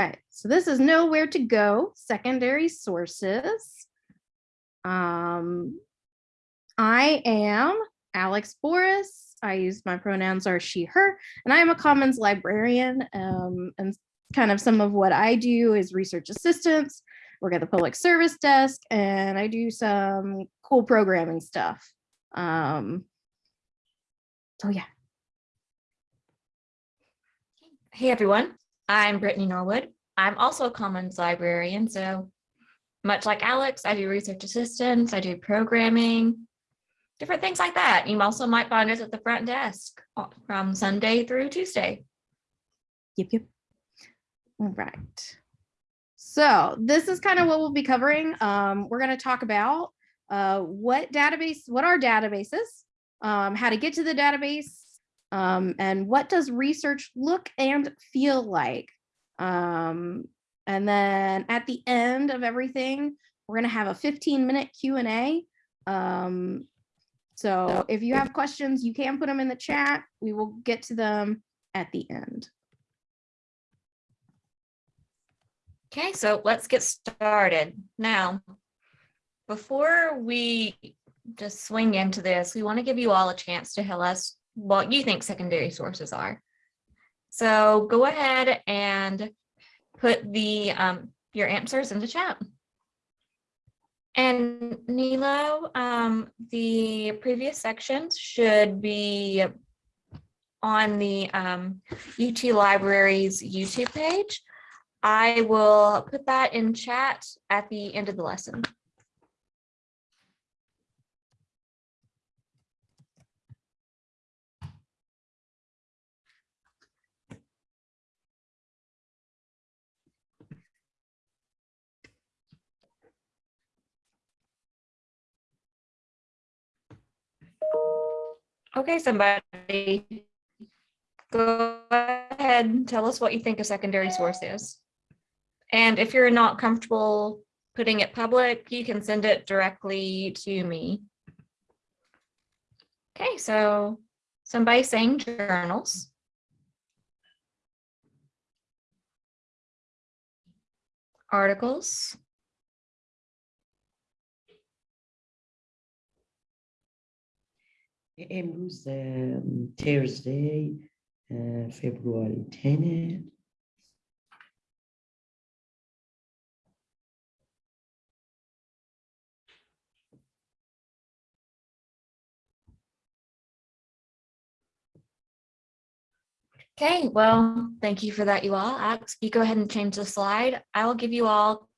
right, so this is nowhere to go, secondary sources. Um, I am Alex Boris. I use my pronouns are she, her, and I am a commons librarian. Um, and kind of some of what I do is research assistance, work at the public service desk, and I do some cool programming stuff. Um, so yeah, Hey everyone, I'm Brittany Norwood. I'm also a Commons librarian, so much like Alex, I do research assistance, I do programming, different things like that. You also might find us at the front desk from Sunday through Tuesday. Yep, yep. All right. So this is kind of what we'll be covering. Um, we're going to talk about uh, what database, what are databases, um, how to get to the database, um, and what does research look and feel like. Um, and then at the end of everything, we're going to have a 15 minute Q&A. Um, so if you have questions, you can put them in the chat. We will get to them at the end. Okay, so let's get started. Now, before we just swing into this, we want to give you all a chance to tell us what you think secondary sources are. So go ahead and put the um, your answers in the chat. And Nilo, um, the previous sections should be on the um, UT Libraries YouTube page. I will put that in chat at the end of the lesson. Okay, somebody go ahead and tell us what you think a secondary source is. And if you're not comfortable putting it public, you can send it directly to me. Okay, so somebody saying journals. Articles. امروز ترزدی فبرواری 10 Okay, well, thank you for that, you all. Alex, you go ahead and change the slide. I will give you all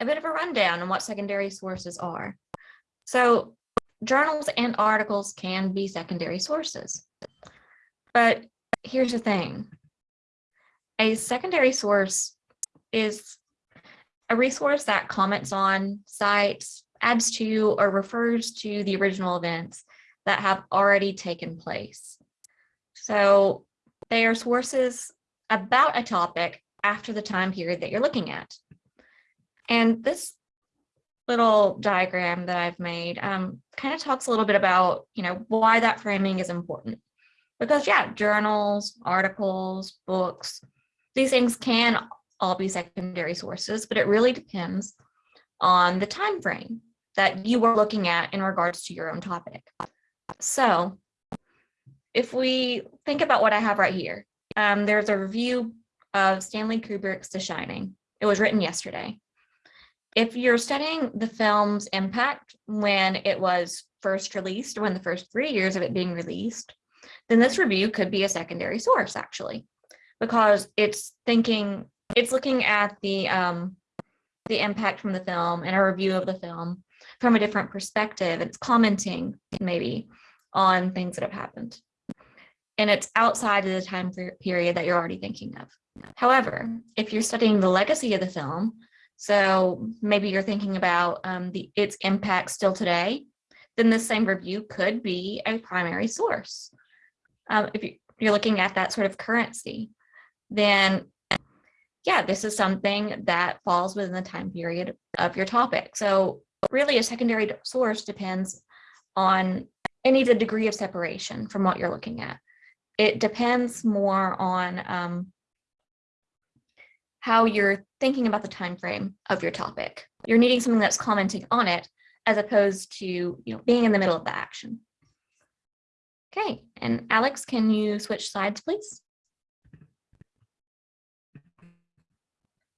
a bit of a rundown on what secondary sources are. So journals and articles can be secondary sources. But here's the thing. A secondary source is a resource that comments on, cites, adds to, or refers to the original events that have already taken place. So they are sources about a topic after the time period that you're looking at. And this little diagram that I've made um, kind of talks a little bit about, you know, why that framing is important. Because yeah, journals, articles, books, these things can all be secondary sources, but it really depends on the time frame that you were looking at in regards to your own topic. So if we think about what I have right here, um, there's a review of Stanley Kubrick's The Shining. It was written yesterday if you're studying the film's impact when it was first released, when the first three years of it being released, then this review could be a secondary source actually, because it's thinking, it's looking at the, um, the impact from the film and a review of the film from a different perspective. It's commenting maybe on things that have happened. And it's outside of the time period that you're already thinking of. However, if you're studying the legacy of the film, so maybe you're thinking about um, the its impact still today, then the same review could be a primary source. Um, if you're looking at that sort of currency, then yeah, this is something that falls within the time period of your topic. So really a secondary source depends on any the degree of separation from what you're looking at. It depends more on um, how you're thinking about the time frame of your topic. You're needing something that's commenting on it as opposed to you know being in the middle of the action. Okay, and Alex, can you switch slides, please?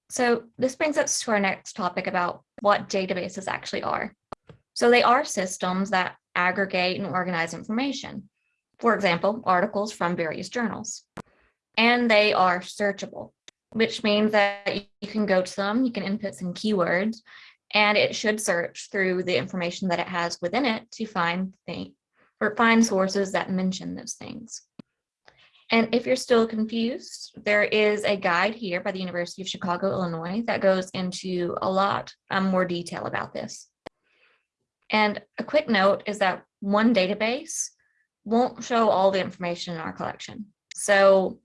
So this brings us to our next topic about what databases actually are. So they are systems that aggregate and organize information. For example, articles from various journals. And they are searchable, which means that you can go to them, you can input some keywords, and it should search through the information that it has within it to find things or find sources that mention those things. And if you're still confused, there is a guide here by the University of Chicago, Illinois, that goes into a lot um, more detail about this. And a quick note is that one database won't show all the information in our collection. So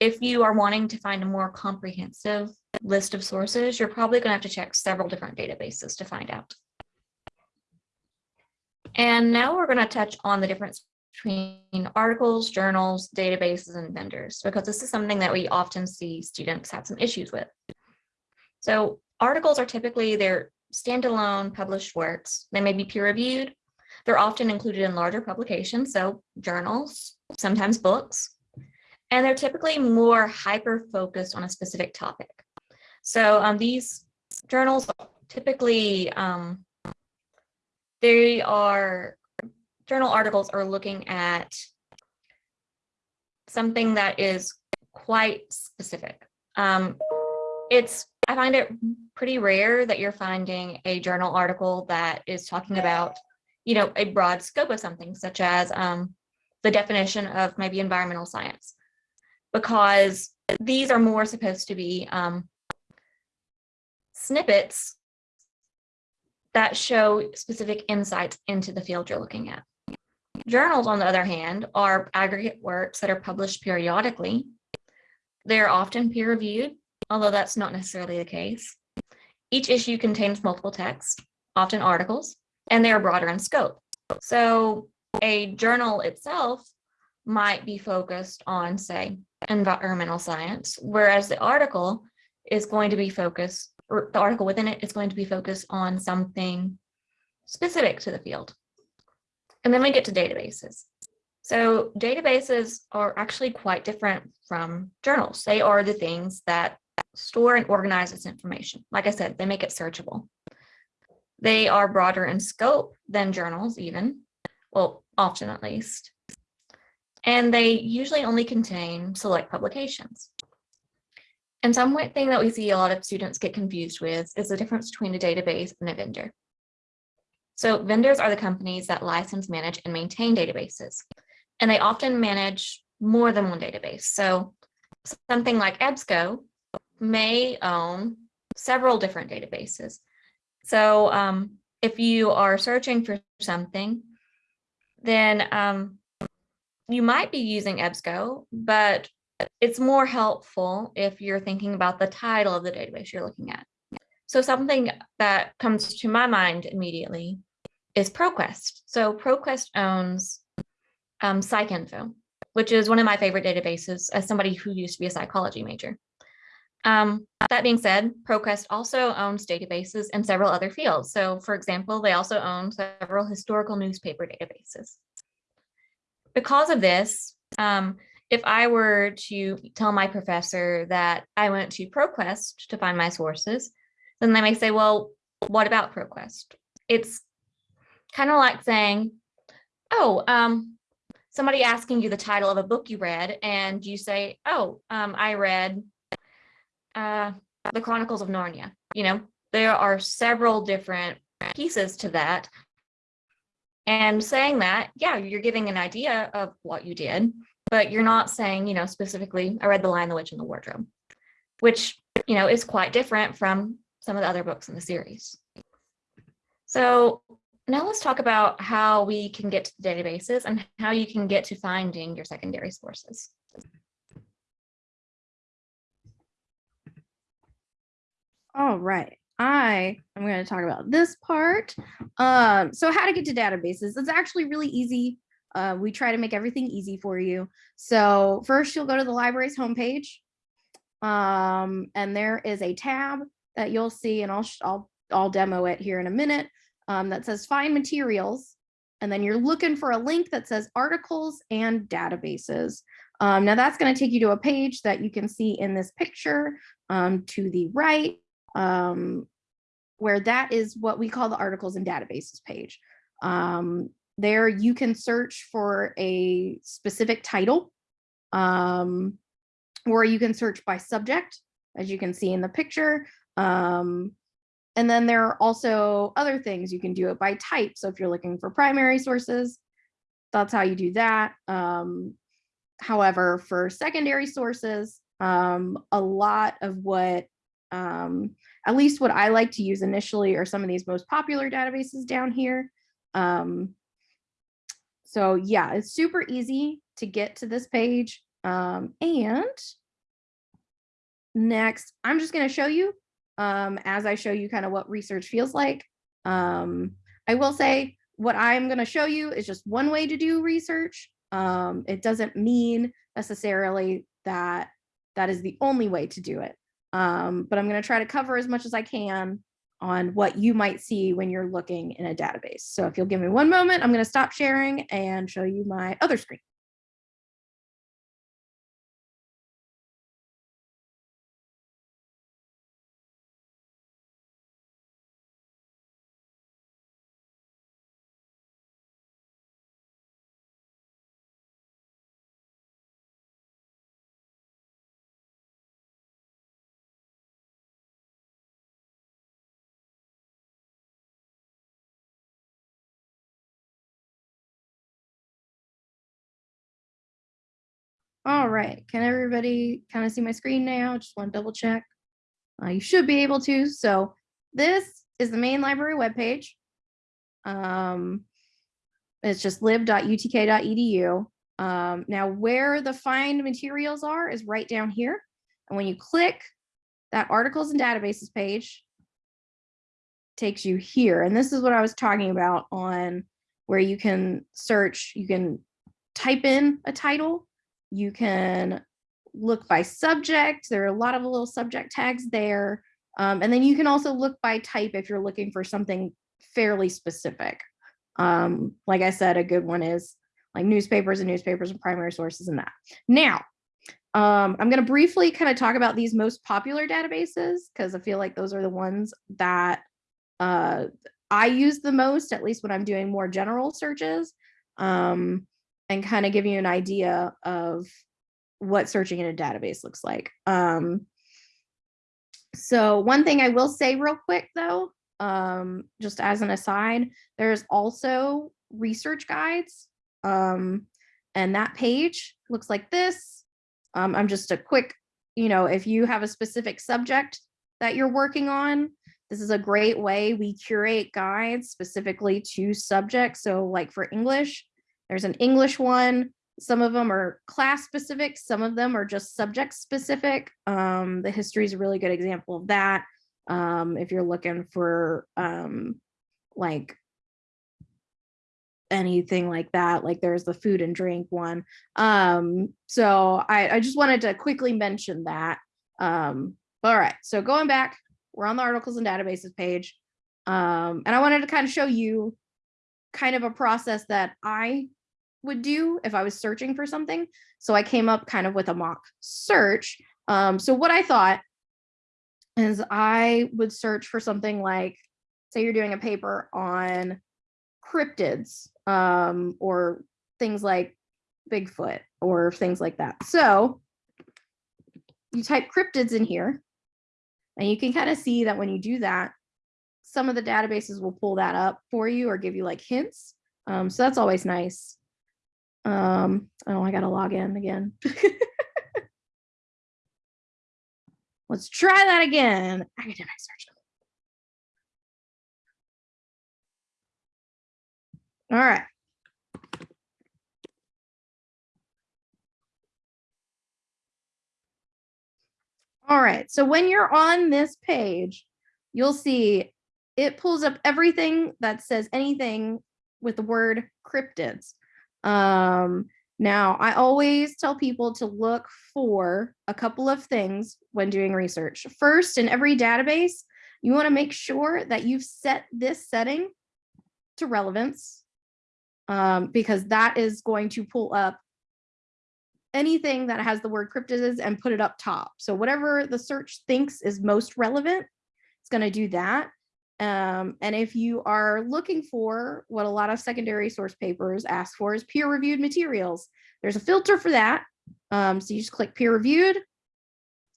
if you are wanting to find a more comprehensive list of sources, you're probably going to have to check several different databases to find out. And now we're going to touch on the difference between articles, journals, databases, and vendors, because this is something that we often see students have some issues with. So articles are typically their standalone published works. They may be peer reviewed. They're often included in larger publications, so journals, sometimes books, and they're typically more hyper focused on a specific topic. So um, these journals typically um, they are journal articles are looking at something that is quite specific. Um, it's I find it pretty rare that you're finding a journal article that is talking about, you know, a broad scope of something such as um, the definition of maybe environmental science, because these are more supposed to be um, snippets that show specific insights into the field you're looking at. Journals, on the other hand, are aggregate works that are published periodically. They're often peer reviewed, although that's not necessarily the case. Each issue contains multiple texts, often articles, and they are broader in scope. So a journal itself might be focused on, say, environmental science, whereas the article is going to be focused or the article within it is going to be focused on something specific to the field. And then we get to databases. So databases are actually quite different from journals. They are the things that store and organize this information. Like I said, they make it searchable. They are broader in scope than journals even, well, often at least. And they usually only contain select publications. And some thing that we see a lot of students get confused with is the difference between a database and a vendor. So vendors are the companies that license, manage, and maintain databases. And they often manage more than one database. So something like EBSCO may own several different databases. So um, if you are searching for something, then um, you might be using EBSCO, but it's more helpful if you're thinking about the title of the database you're looking at. So something that comes to my mind immediately is ProQuest. So ProQuest owns um, PsycInfo, which is one of my favorite databases as somebody who used to be a psychology major. Um, that being said, ProQuest also owns databases in several other fields. So for example, they also own several historical newspaper databases. Because of this, um, if I were to tell my professor that I went to ProQuest to find my sources, then they may say, well, what about ProQuest? It's kind of like saying, oh, um, somebody asking you the title of a book you read and you say, oh, um, I read uh, the Chronicles of Narnia. You know, there are several different pieces to that. And saying that, yeah, you're giving an idea of what you did, but you're not saying, you know, specifically, I read The Lion, the Witch, and the Wardrobe, which, you know, is quite different from some of the other books in the series. So now let's talk about how we can get to the databases and how you can get to finding your secondary sources. All right. I am going to talk about this part. Um, so how to get to databases. It's actually really easy. Uh, we try to make everything easy for you. So first you'll go to the library's homepage Um, and there is a tab that you'll see, and I'll, I'll, I'll demo it here in a minute, um, that says find materials. And then you're looking for a link that says articles and databases. Um, now that's going to take you to a page that you can see in this picture um, to the right, um, where that is what we call the articles and databases page. Um, there you can search for a specific title, um, or you can search by subject, as you can see in the picture. Um, and then there are also other things. You can do it by type. So if you're looking for primary sources, that's how you do that. Um, however, for secondary sources, um, a lot of what, um, at least what I like to use initially are some of these most popular databases down here. Um, so yeah, it's super easy to get to this page. Um, and next, I'm just going to show you um, as I show you kind of what research feels like. Um, I will say what I'm going to show you is just one way to do research. Um, it doesn't mean necessarily that that is the only way to do it. Um, but I'm going to try to cover as much as I can on what you might see when you're looking in a database. So if you'll give me one moment, I'm going to stop sharing and show you my other screen. All right, can everybody kind of see my screen now? Just want to double check. Uh, you should be able to. So this is the main library webpage. Um, it's just lib.utk.edu. Um, now where the find materials are is right down here. And when you click that articles and databases page, takes you here. And this is what I was talking about on where you can search, you can type in a title you can look by subject. There are a lot of little subject tags there. Um, and then you can also look by type if you're looking for something fairly specific. Um, like I said, a good one is like newspapers and newspapers and primary sources and that. Now, um, I'm going to briefly kind of talk about these most popular databases because I feel like those are the ones that uh, I use the most, at least when I'm doing more general searches. Um, and kind of give you an idea of what searching in a database looks like. Um, so one thing I will say real quick though, um, just as an aside, there's also research guides. Um, and that page looks like this. Um, I'm just a quick, you know, if you have a specific subject that you're working on, this is a great way we curate guides specifically to subjects. So like for English, there's an English one. Some of them are class specific. Some of them are just subject specific. Um, the history is a really good example of that. Um, if you're looking for um, like anything like that, like there's the food and drink one. Um, so I, I just wanted to quickly mention that. Um, all right, so going back, we're on the articles and databases page. Um, and I wanted to kind of show you kind of a process that I would do if I was searching for something. So I came up kind of with a mock search. Um, so what I thought is I would search for something like, say you're doing a paper on cryptids um, or things like Bigfoot or things like that. So you type cryptids in here and you can kind of see that when you do that, some of the databases will pull that up for you or give you like hints. Um, so that's always nice. Um, oh, I gotta log in again. Let's try that again. Academic search. All right. All right, so when you're on this page, you'll see it pulls up everything that says anything with the word cryptids. Um, Now, I always tell people to look for a couple of things when doing research. First, in every database, you want to make sure that you've set this setting to relevance um, because that is going to pull up anything that has the word cryptids and put it up top. So whatever the search thinks is most relevant, it's going to do that. Um, and if you are looking for what a lot of secondary source papers ask for is peer reviewed materials, there's a filter for that. Um, so you just click peer reviewed.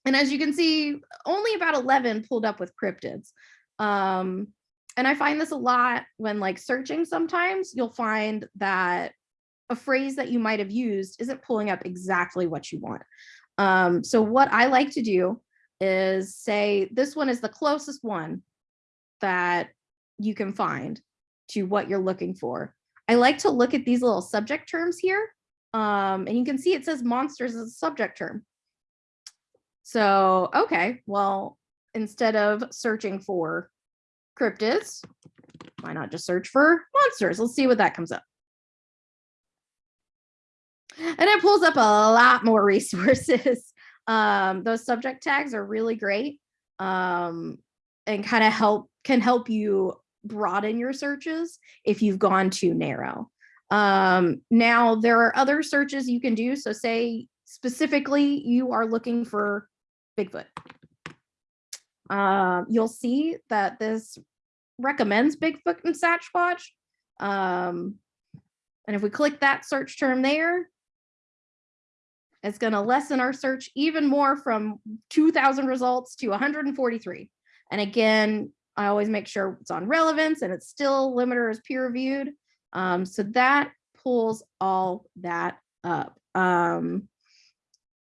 And as you can see, only about 11 pulled up with cryptids. Um, and I find this a lot when like searching sometimes you'll find that a phrase that you might have used isn't pulling up exactly what you want. Um, so what I like to do is say this one is the closest one that you can find to what you're looking for. I like to look at these little subject terms here. Um, and you can see it says monsters as a subject term. So, okay, well, instead of searching for cryptids, why not just search for monsters? Let's see what that comes up. And it pulls up a lot more resources. Um, those subject tags are really great um, and kind of help can help you broaden your searches if you've gone too narrow. Um, now there are other searches you can do. So say specifically you are looking for Bigfoot. Um, you'll see that this recommends Bigfoot and Sasquatch. Um, and if we click that search term there, it's going to lessen our search even more from 2000 results to 143. And again, I always make sure it's on relevance and it's still limiter is peer reviewed. Um, so that pulls all that up. Um,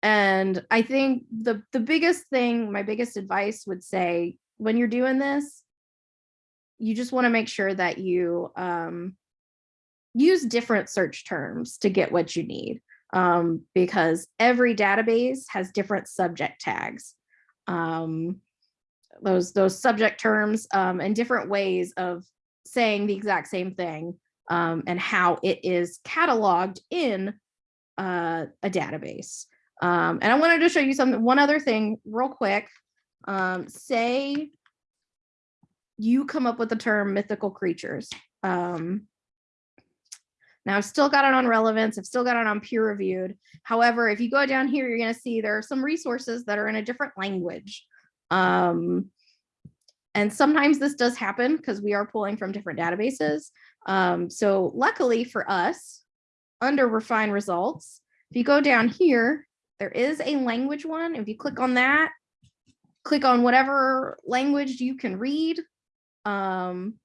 and I think the, the biggest thing, my biggest advice would say when you're doing this, you just want to make sure that you um, use different search terms to get what you need um, because every database has different subject tags. Um, those those subject terms um, and different ways of saying the exact same thing um, and how it is cataloged in uh, a database. Um, and I wanted to show you something, one other thing real quick. Um, say you come up with the term mythical creatures. Um, now I've still got it on relevance. I've still got it on peer reviewed. However, if you go down here, you're going to see there are some resources that are in a different language. Um, and sometimes this does happen because we are pulling from different databases. Um, so luckily for us, under refine results, if you go down here, there is a language one. If you click on that, click on whatever language you can read, um,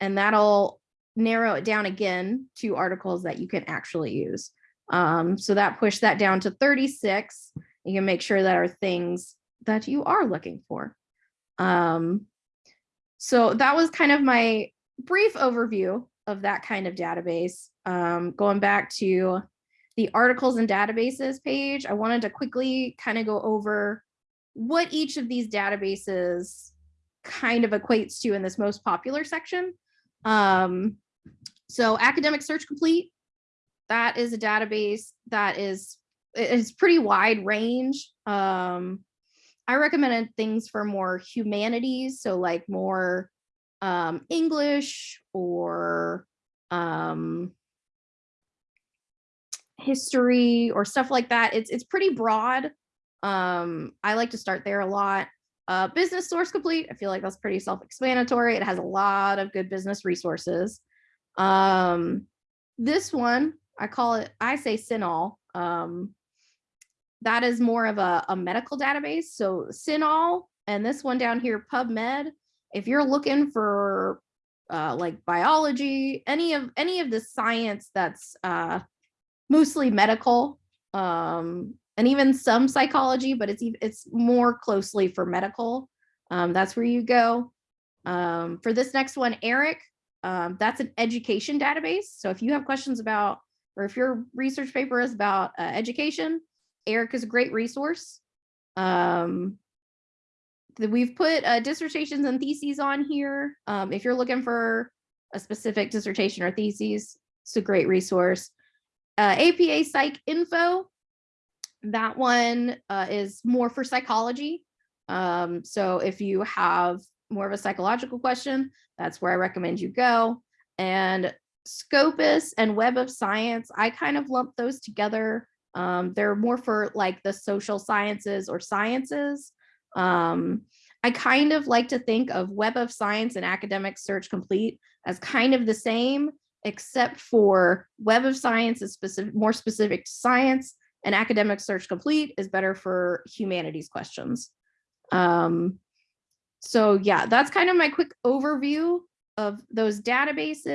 and that'll narrow it down again to articles that you can actually use. Um, so that pushed that down to 36. You can make sure that our things that you are looking for. Um, so that was kind of my brief overview of that kind of database. Um, going back to the articles and databases page, I wanted to quickly kind of go over what each of these databases kind of equates to in this most popular section. Um, so academic search complete, that is a database that is it's pretty wide range. Um, I recommended things for more humanities, so like more um, English or um, history or stuff like that. It's it's pretty broad. Um, I like to start there a lot. Uh, business source complete. I feel like that's pretty self-explanatory. It has a lot of good business resources. Um, this one, I call it, I say CINAHL. Um, that is more of a, a medical database. So CINAHL and this one down here, PubMed, if you're looking for uh, like biology, any of any of the science that's uh, mostly medical, um, and even some psychology, but it's it's more closely for medical. Um, that's where you go. Um, for this next one, ERIC, um, that's an education database. So if you have questions about, or if your research paper is about uh, education, ERIC is a great resource. Um, we've put uh, dissertations and theses on here. Um, if you're looking for a specific dissertation or thesis, it's a great resource. Uh, APA PsycInfo. That one uh, is more for psychology. Um, so if you have more of a psychological question, that's where I recommend you go. And Scopus and Web of Science, I kind of lump those together. Um, they're more for like the social sciences or sciences. Um, I kind of like to think of Web of Science and Academic Search Complete as kind of the same, except for Web of Science is specific, more specific to science, and Academic Search Complete is better for humanities questions. Um, so yeah, that's kind of my quick overview of those databases.